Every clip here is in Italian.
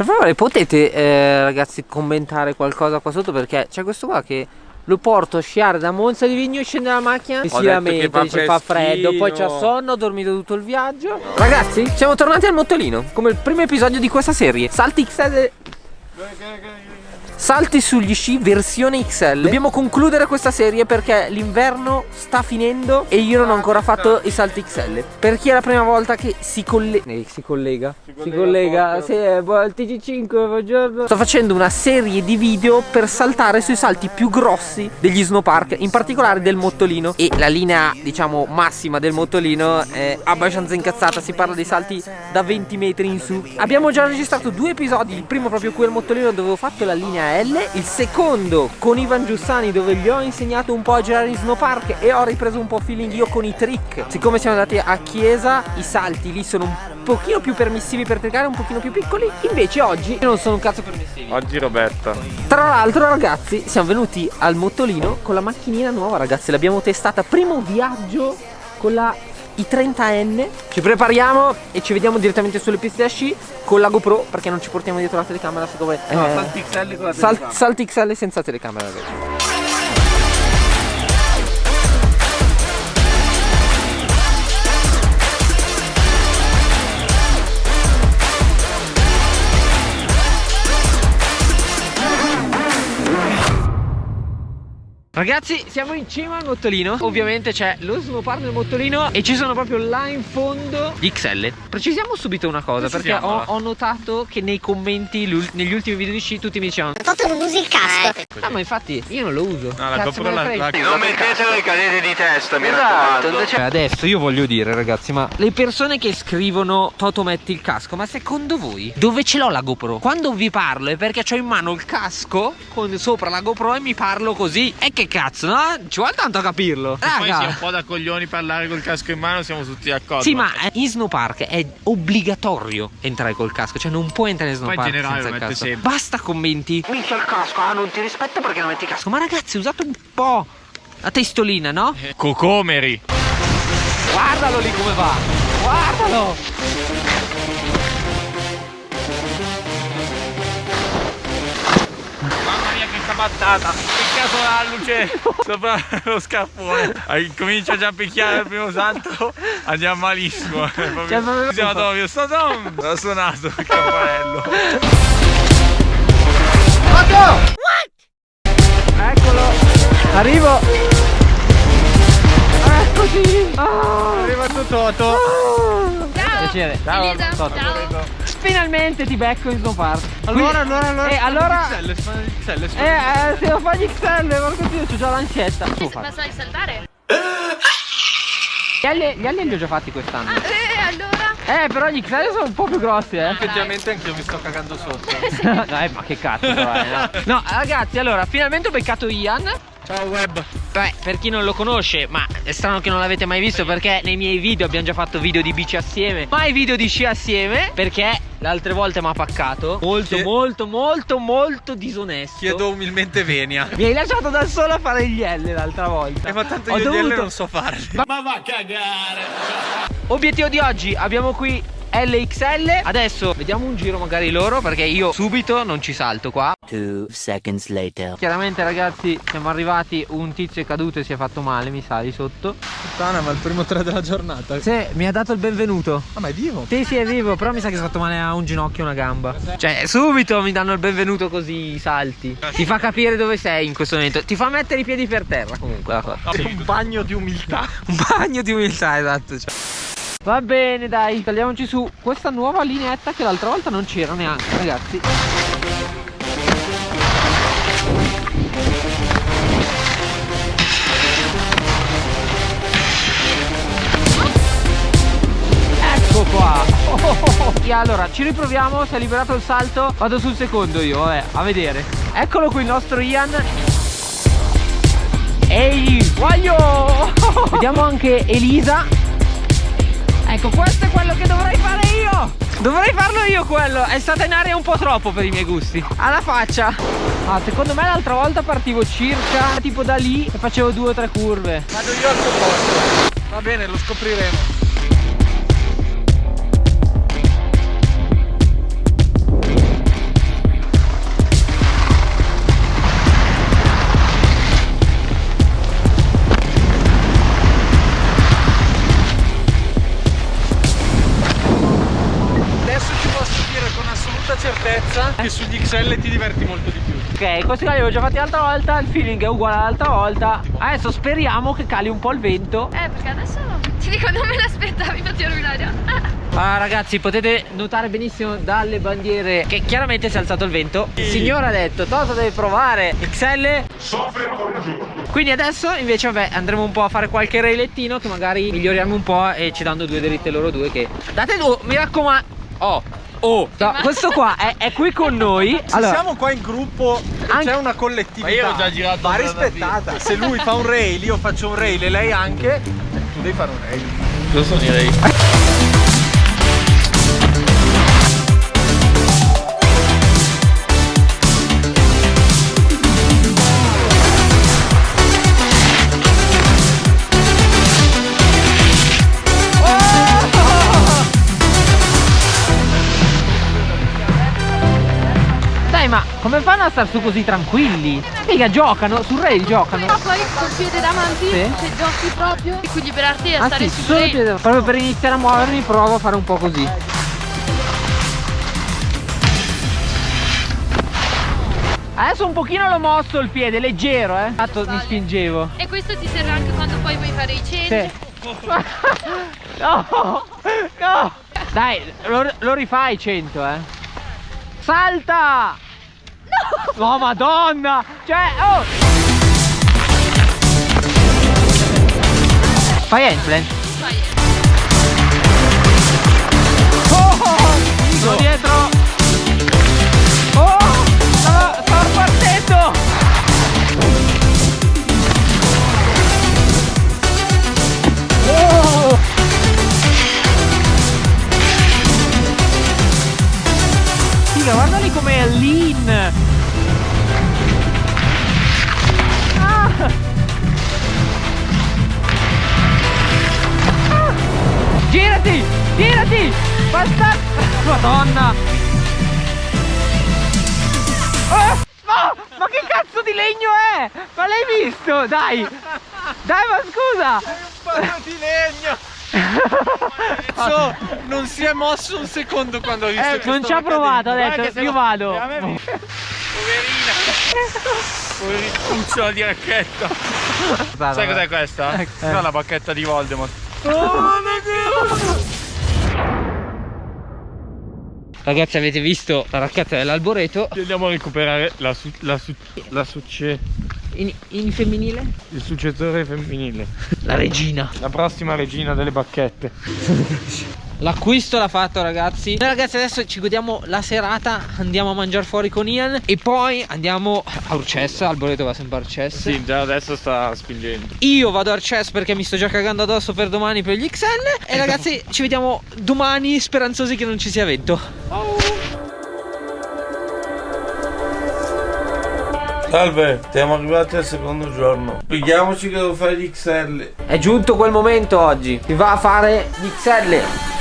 Per favore potete eh, ragazzi commentare qualcosa qua sotto perché c'è questo qua che lo porto a sciare da Monza di Vigno, scende dalla macchina e si lamenta, dice fa freddo, poi c'ha sonno, ho dormito tutto il viaggio. Ragazzi, siamo tornati al mottolino, come il primo episodio di questa serie. Salti XL Salti sugli sci versione XL Dobbiamo concludere questa serie perché l'inverno sta finendo E io non ho ancora fatto i salti XL Per chi è la prima volta che si, colle eh, si collega. Si collega, si collega sì, il TG5, buongiorno. Sto facendo una serie di video per saltare sui salti più grossi degli snowpark In particolare del mottolino. E la linea diciamo massima del mottolino è abbastanza incazzata. Si parla dei salti da 20 metri in su. Abbiamo già registrato due episodi. Il primo proprio qui al mottolino dove ho fatto la linea L il secondo con Ivan Giussani dove gli ho insegnato un po' a girare in snowpark e ho ripreso un po' feeling io con i trick. Siccome siamo andati a chiesa i salti lì sono un pochino più permissivi per trickare un pochino più piccoli. Invece oggi non sono un cazzo permissivi oggi Roberta. Tra l'altro ragazzi siamo venuti al mottolino con la macchinina nuova ragazzi. L'abbiamo testata primo viaggio con la i 30N Ci prepariamo e ci vediamo direttamente sulle piste da sci con la GoPro perché non ci portiamo dietro la telecamera siccome No, eh, salti XL con la telecamera Sal Salti XL senza telecamera ragazzi Ragazzi siamo in cima al mottolino. Ovviamente c'è lo snowpark del mottolino E ci sono proprio là in fondo. Gli XL Precisiamo subito una cosa Perché ho, ho, notato che nei commenti Negli ultimi video di sci tutti mi dicevano Toto non usi il casco eh, No ma infatti io non lo uso. No la GoPro la, la, Non mettetelo i cadete di testa mi esatto, raccomando. cioè, Adesso io voglio dire ragazzi Ma le persone che scrivono Toto metti il casco Ma secondo voi dove ce l'ho la GoPro? Quando vi parlo è perché ho in mano il casco Con sopra la GoPro e mi parlo così. E che cazzo, no? Ci vuole tanto a capirlo. Raga. poi sia un po' da coglioni parlare col casco in mano, siamo tutti d'accordo. Sì, ma in snowpark è obbligatorio entrare col casco, cioè non puoi entrare in snowpark poi in generale senza il casco. Sempre. Basta commenti. Minchia il casco, ah, non ti rispetto perché non metti il casco. Ma ragazzi, usate un po' la testolina, no? Eh, cocomeri. Guardalo lì come va. Guardalo. Mamma mia che cabattata caso la luce sopra lo scaffone comincia già a picchiare il primo salto andiamo malissimo proprio, siamo proprio sto dom ha suonato il campanello eccolo. Arrivo. Eccoci. Ah. arriva tutto Toto ciao. Piacere. Ciao Elisa. Toto. ciao finalmente ti becco in snowpark allora allora allora e eh, allora XL, gli XL, eh, eh se lo fai gli XL porco dio c'ho già l'ansietta. Ma sai saltare? Gli ali, gli ali li ho già fatti quest'anno. Ah, eh allora? Eh però gli XL sono un po' più grossi eh. Effettivamente anche io mi sto cagando sotto. No, eh, ma che cazzo però, eh, no. no ragazzi allora finalmente ho beccato Ian. Ciao web. Beh, per chi non lo conosce, ma è strano che non l'avete mai visto perché nei miei video abbiamo già fatto video di bici assieme. Mai video di sci assieme perché le altre volte mi ha paccato. Molto, Chie... molto, molto, molto disonesto. Chiedo umilmente venia. Mi hai lasciato da solo a fare gli L l'altra volta. E ma tanto io dovuto... gli L non so farli. Ma, ma va a cagare. Obiettivo di oggi, abbiamo qui LXL Adesso vediamo un giro magari loro Perché io subito non ci salto qua. Two seconds later. Chiaramente ragazzi siamo arrivati Un tizio è caduto e si è fatto male Mi sa di sotto. Puttana ma il primo tre della giornata. Sì mi ha dato il benvenuto. Ah ma è vivo? Sì sì è vivo Però mi sa che si è fatto male a un ginocchio e una gamba. Cioè subito mi danno il benvenuto così salti. Ti fa capire dove sei in questo momento. Ti fa mettere i piedi per terra comunque la cosa. Sì. Un bagno di umiltà. Un bagno di umiltà esatto cioè. Va bene dai, tagliamoci su. Questa nuova lineetta che l'altra volta non c'era neanche ragazzi. Ecco qua. E allora ci riproviamo, si è liberato il salto. Vado sul secondo io, vabbè, a vedere. Eccolo qui il nostro Ian. Ehi, voglio! Vediamo anche Elisa Ecco questo è quello che dovrei fare io. Dovrei farlo io quello. È stata in aria un po' troppo per i miei gusti. Alla faccia. Ah secondo me l'altra volta partivo circa Tipo da lì e facevo due o tre curve. Vado io al tuo posto Va bene lo scopriremo certezza che sugli XL ti diverti molto di più. Ok, questi cali li ho già fatti l'altra volta, il feeling è uguale all'altra volta. Adesso speriamo che cali un po' il vento. Eh, perché adesso ti dico non me l'aspettavi, infatti ero in aria. Ah ragazzi potete notare benissimo dalle bandiere che chiaramente si è alzato il vento Il signore ha detto Toto deve provare XL Quindi adesso invece vabbè andremo un po' a fare qualche railettino Che magari miglioriamo un po' e ci danno due dritte loro due che Date due, mi raccomando Oh Oh, no, questo qua è, è, qui con noi. Se allora, siamo qua in gruppo, c'è una collettività. Ma io ho già girato. Va rispettata. Se lui fa un rail, io faccio un rail e lei anche, tu devi fare un rail. Cosa sono ma come fanno a star su così tranquilli? Mica giocano, sul rail giocano. Ma poi col piede davanti, sì. se giochi proprio, equilibrarti a ah, stare sì, rail. Piede, proprio per iniziare a muovermi provo a fare un po' così. Adesso un pochino l'ho mosso il piede, leggero eh. Tanto mi spingevo. E questo ti serve anche quando poi vuoi fare i change? Sì. no, no. Dai, lo, lo rifai 100 eh. Salta! No! Oh madonna! Cioè, oh! Fai handstand? Fai Oh! oh, oh. Sono dietro! Che cazzo di legno è? Ma l'hai visto? Dai! Dai ma scusa! Sei un palo di legno! so, non si è mosso un secondo quando ha visto eh, non ci ha provato, ha detto io vado poverina poverina di racchetta sai cos'è questa? Eh. è la bacchetta di Voldemort oh, Ragazzi avete visto la racchetta dell'alboreto? Andiamo a recuperare la, su, la, su, la succe in, in, femminile? Il successore femminile. La regina. La prossima regina delle bacchette L'acquisto l'ha fatto ragazzi Noi ragazzi adesso ci godiamo la serata Andiamo a mangiare fuori con Ian E poi andiamo a Urcessa Alboreto va sempre a Urcessa Sì già adesso sta spingendo Io vado a Urcessa perché mi sto già cagando addosso per domani per gli XL E ragazzi ci vediamo domani speranzosi che non ci sia vento. Salve, siamo arrivati al secondo giorno. Spieghiamoci che devo fare gli XL. È giunto quel momento oggi. Si va a fare gli XL.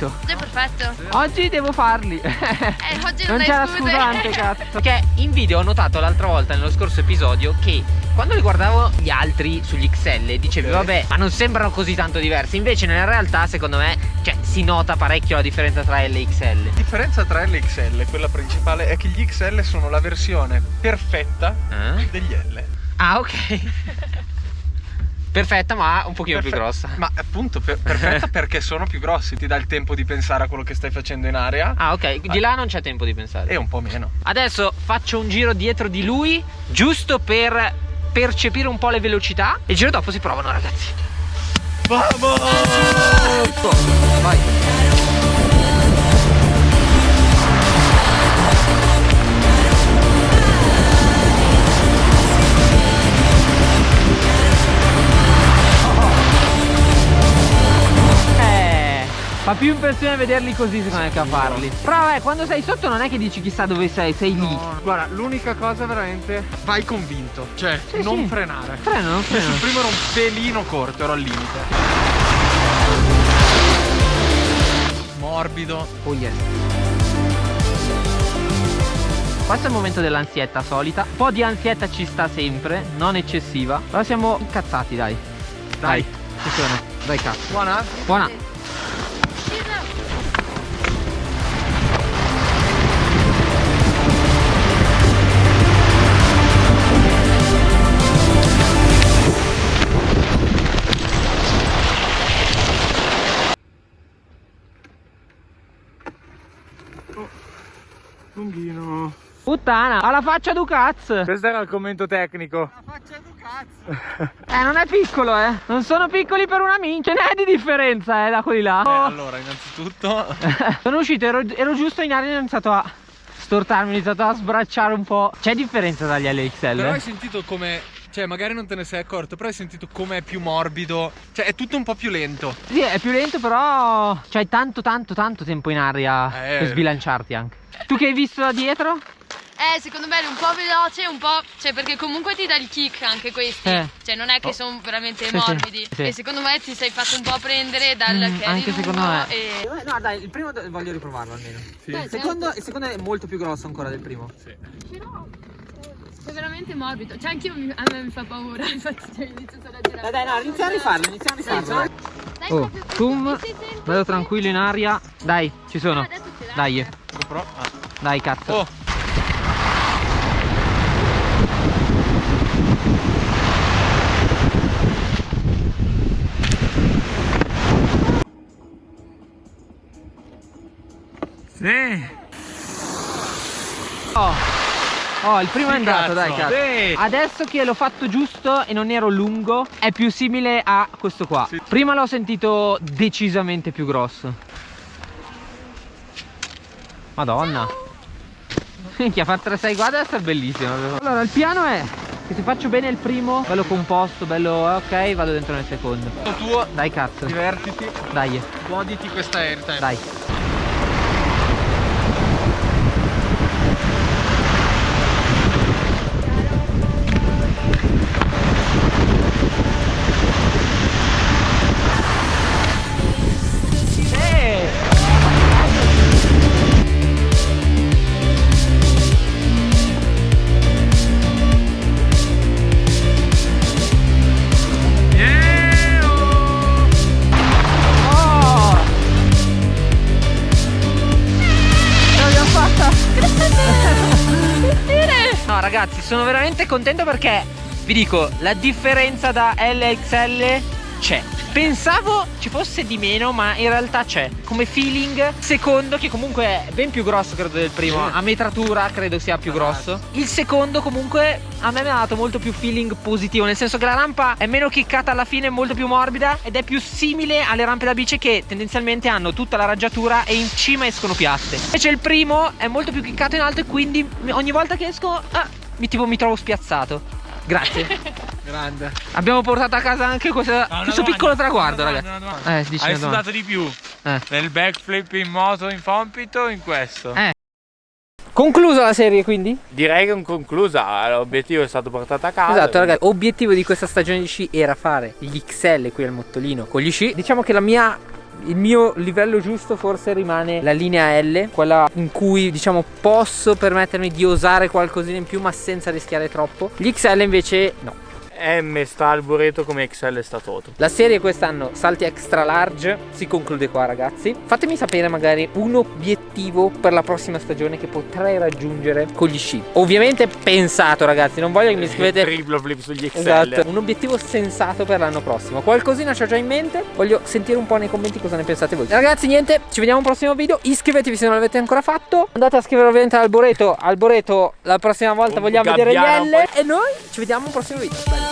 Vento. Oggi è perfetto. Oggi devo farli. Eh, oggi non, non c'è la scusante, cazzo. Perché in video ho notato l'altra volta, nello scorso episodio, che quando li guardavo gli altri sugli XL dicevi okay. vabbè ma non sembrano così tanto diversi invece nella realtà secondo me cioè, si nota parecchio la differenza tra L e XL la differenza tra L e XL quella principale è che gli XL sono la versione perfetta eh? degli L ah ok Perfetta ma un pochino Perfe più grossa. Ma appunto per perfetta perché sono più grossi Ti dà il tempo di pensare a quello che stai facendo in area. Ah ok, di là non c'è tempo di pensare. E un po' meno. Adesso faccio un giro dietro di lui Giusto per percepire un po' le velocità. E il giro dopo si provano ragazzi. Vamos! Vai Fa più impressione vederli così secondo me che a farli. Però vabbè, quando sei sotto non è che dici chissà dove sei, sei lì. No, guarda, l'unica cosa veramente vai convinto, cioè Sì, non sì. frenare. Freno, non Io sul freno. primo ero un pelino corto, ero al limite. Morbido. Oh yes. Questo è il momento dell'ansietta solita. Un po' di ansietta ci sta sempre, non eccessiva. Però siamo incazzati, dai. Dai, sono. Dai cazzo. Buona? Buona. Lunghino. Puttana, alla faccia du cazzo. Questo era il commento tecnico. Eh, non è piccolo, eh. Non sono piccoli per una mincia. Ne è di differenza, eh, da quelli là. Eh, allora, innanzitutto Sono uscito, ero, ero giusto in aria e ho iniziato a stortarmi, ho iniziato a sbracciare un po'. C'è differenza dagli LXL? Però hai sentito come. Cioè, magari non te ne sei accorto, però hai sentito come è più morbido. Cioè, è tutto un po' più lento. Sì, è più lento, però c'hai tanto, tanto, tanto tempo in aria Eh. per sbilanciarti anche. Tu che hai visto da dietro? Eh, secondo me è un po' veloce, un po'. Cioè, perché comunque ti dà il kick anche questi. Eh. Cioè, non è che sono veramente Sì, sì, morbidi. sì. E secondo me ti sei fatto un po' prendere dal Mm, che anche secondo me. E... No, dai, il primo voglio riprovarlo almeno. Sì. Beh, il secondo è molto più grosso ancora del primo. Però. È veramente morbido. Cioè, anch'io mi- a me mi fa paura. Infatti, cioè, inizio solo a girare. Dai, dai, no, iniziamo a rifarlo, iniziamo a rifarlo. dai. Dai, Oh, zoom, sì, sì, sì, sì. tranquillo in aria. Dai, ci sono. Ah, ce l'hai. Dai, GoPro. Ah. Dai, cazzo. Oh, Sì. Oh, oh, il primo è Sì, andato, cazzo. dai, cazzo. Sì. Adesso che l'ho fatto giusto e non ero lungo, è più simile a questo qua. Sì. Prima l'ho sentito decisamente più grosso. Madonna. Minchia, fare 3-6 guarda deve essere bellissimo. Allora, il piano è che se faccio bene il primo, bello composto, bello ok, vado dentro nel secondo. tuo. Dai, cazzo. Divertiti. Dai, Goditi questa airtime. dai. Ragazzi, sono veramente contento perché vi dico, la differenza da LXL c'è. Pensavo ci fosse di meno, ma in realtà c'è. Come feeling, secondo che comunque è ben più grosso credo del primo, a metratura credo sia più grosso. Il secondo comunque a me mi ha dato molto più feeling positivo, nel senso che la rampa è meno chiccata alla fine, molto più morbida ed è più simile alle rampe da bici che tendenzialmente hanno tutta la raggiatura e in cima escono piatte. Invece il primo è molto più chiccato in alto e quindi ogni volta che esco ah, mi, tipo, mi trovo spiazzato. Grazie. Grande. Abbiamo portato a casa anche questa- No, questo domanda, piccolo traguardo, ragazzi. domanda, domanda. Eh, dici Hai una domanda. sudato di più Eh. nel backflip in moto in fompito o in questo? Eh. Conclusa la serie quindi? Direi che è conclusa, l'obiettivo è stato portato a casa. Esatto ragazzi, obiettivo di questa stagione di sci era fare gli XL qui al Mottolino con gli sci. Diciamo che la mia il mio livello giusto forse rimane la linea L, quella in cui diciamo posso permettermi di osare qualcosina in più ma senza rischiare troppo. Gli XL invece no. M sta al bureto come XL sta Toto. La serie quest'anno salti extra large si conclude qua ragazzi. Fatemi sapere magari un obiettivo per la prossima stagione che potrei raggiungere con gli sci. Ovviamente pensato ragazzi, non voglio che mi scrivete Triplo flip sugli XL. Esatto, un obiettivo sensato per l'anno prossimo. Qualcosina c'ho già in mente, voglio sentire un po' nei commenti cosa ne pensate voi. Ragazzi niente, ci vediamo al prossimo video. Iscrivetevi se non l'avete ancora fatto. Andate a scrivere ovviamente al Alboreto. Alboreto la prossima volta Un vogliamo vedere gli L. E noi ci vediamo al prossimo video. Bello.